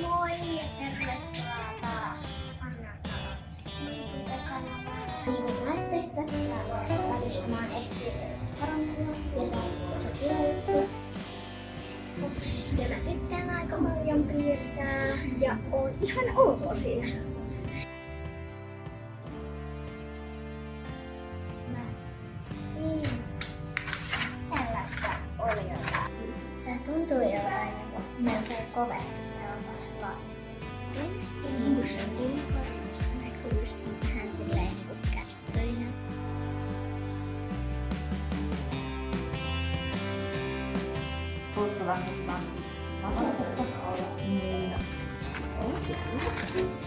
Moi ja tervetuloa taas Anna Talon YouTube-kanavalle. Niin kuin näette, tässä välistä mä oon ehtinyt parantua ja on tosi juttu. Ja mä tykkään aika paljon piirtää ja on ihan ok siinä. Niin tällaista oli jotain. Tuntuu jotain niinku asla Buscando na cruz do brasileiro castanha. Vou falar com a mamãe. Nossa, olha, menina. Olha que